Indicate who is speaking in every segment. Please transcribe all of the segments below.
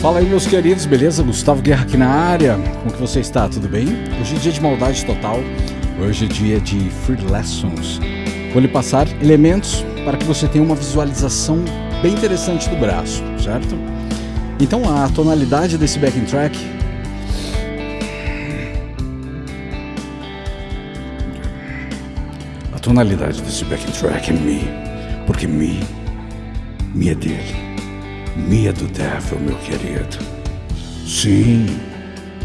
Speaker 1: Fala aí, meus queridos, beleza? Gustavo Guerra aqui na área. Como que você está? Tudo bem? Hoje é dia de maldade total. Hoje é dia de Free Lessons. Vou lhe passar elementos para que você tenha uma visualização bem interessante do braço, certo? Então a tonalidade desse backing track a tonalidade desse backing track é Mi, porque Mi, Mi é dele, Mi é do Devil, meu querido. Sim,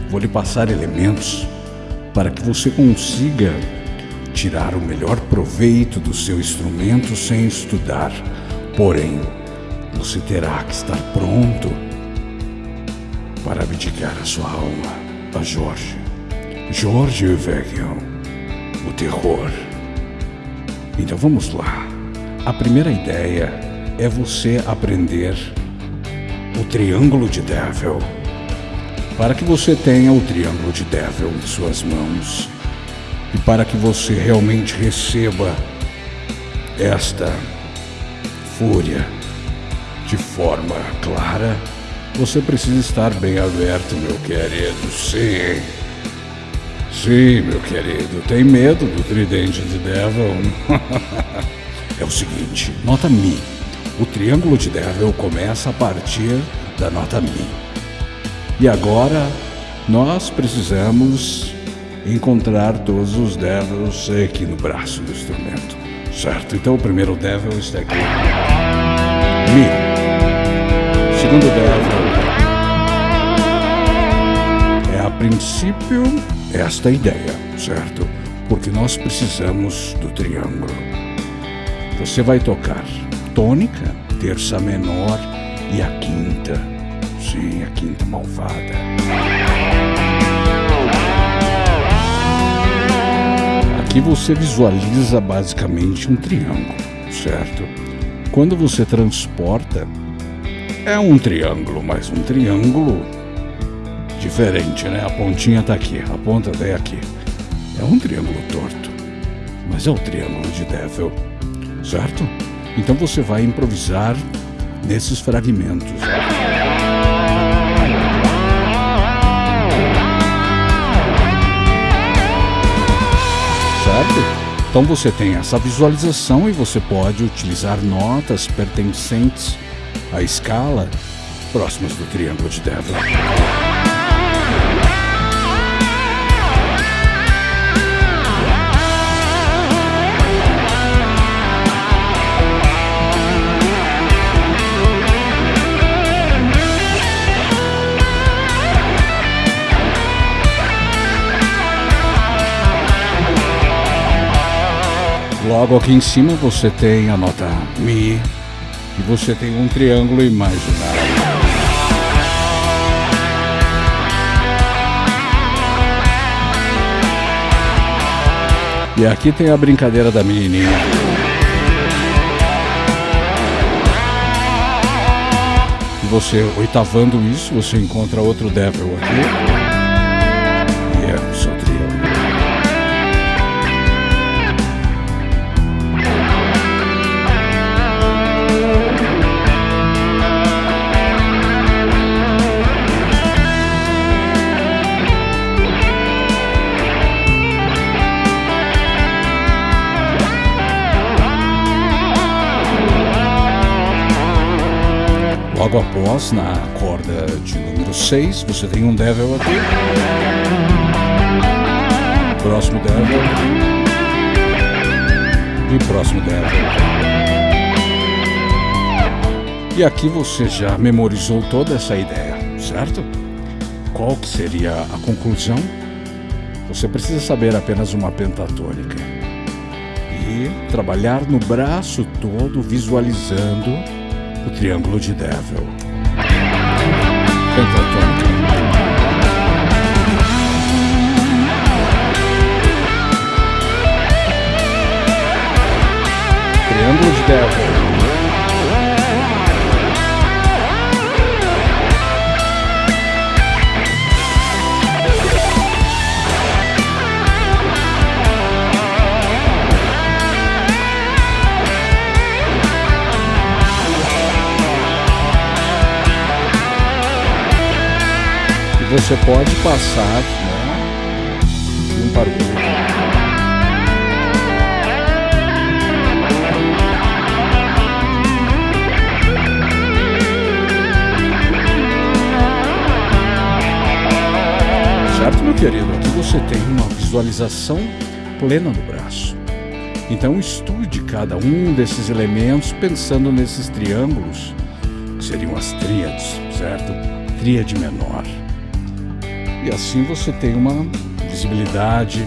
Speaker 1: vou lhe passar elementos para que você consiga tirar o melhor proveito do seu instrumento sem estudar. Porém, você terá que estar pronto para abdicar a sua alma a Jorge. Jorge Evangel, o terror. Então vamos lá. A primeira ideia é você aprender o triângulo de Devil. Para que você tenha o triângulo de Devil em suas mãos e para que você realmente receba esta fúria de forma clara, você precisa estar bem aberto, meu querido. Sim. Sim, meu querido. Tem medo do tridente de Devil? é o seguinte, nota Mi. O triângulo de Devil começa a partir da nota Mi. E agora nós precisamos encontrar todos os Devils aqui no braço do instrumento. Certo? Então o primeiro Devil está aqui. Mi. Segundo Devil. É a princípio esta ideia, certo? Porque nós precisamos do triângulo. Você vai tocar tônica, terça menor e a quinta. Sim, a quinta malvada. Aqui você visualiza basicamente um triângulo, certo? Quando você transporta, é um triângulo, mas um triângulo diferente, né? A pontinha tá aqui, a ponta vem aqui. É um triângulo torto, mas é o triângulo de Devil, certo? Então você vai improvisar nesses fragmentos. Certo? Então você tem essa visualização e você pode utilizar notas pertencentes à escala próximas do triângulo de Devil. Logo aqui em cima você tem a nota Mi e você tem um triângulo imaginário. E aqui tem a brincadeira da menininha. E você, oitavando isso, você encontra outro Devil aqui. Após, na corda de número 6, você tem um Devil aqui. Próximo Devil. E próximo Devil. E aqui você já memorizou toda essa ideia, certo? Qual que seria a conclusão? Você precisa saber apenas uma pentatônica. E trabalhar no braço todo visualizando o triângulo de Devil. Triângulo de Devil. Você pode passar né, um para o outro. Certo, meu querido? Aqui você tem uma visualização plena do braço. Então estude cada um desses elementos pensando nesses triângulos, que seriam as tríades, certo? Tríade menor. E assim você tem uma visibilidade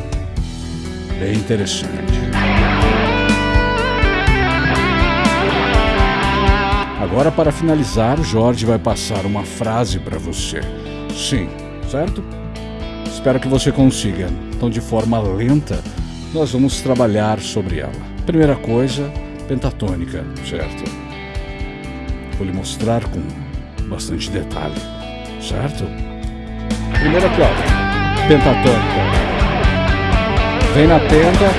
Speaker 1: bem interessante. Agora, para finalizar, Jorge vai passar uma frase para você. Sim, certo? Espero que você consiga. Então, de forma lenta, nós vamos trabalhar sobre ela. Primeira coisa, pentatônica, certo? Vou lhe mostrar com bastante detalhe, certo? Primeira aqui, ó, pentatônica. Vem na tenda,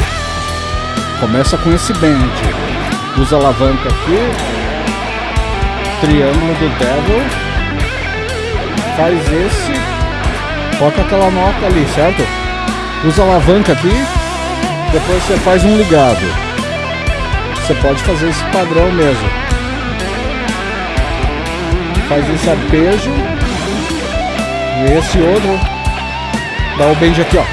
Speaker 1: começa com esse bend. Usa alavanca aqui, triângulo do devil, faz esse, toca aquela nota ali, certo? Usa alavanca aqui, depois você faz um ligado. Você pode fazer esse padrão mesmo. Faz esse arpejo. E esse outro. Dá o bend aqui, ó.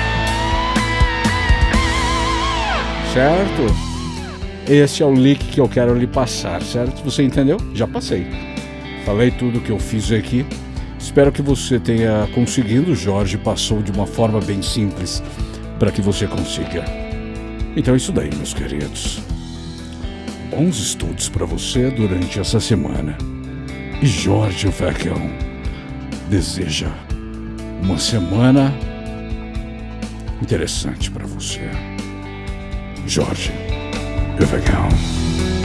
Speaker 1: Certo? Esse é o lick que eu quero lhe passar, certo? Você entendeu? Já passei. Falei tudo que eu fiz aqui. Espero que você tenha conseguido. Jorge passou de uma forma bem simples para que você consiga. Então é isso daí, meus queridos. Bons estudos para você durante essa semana. E Jorge Vecchio deseja uma semana interessante para você. Jorge Vecchio.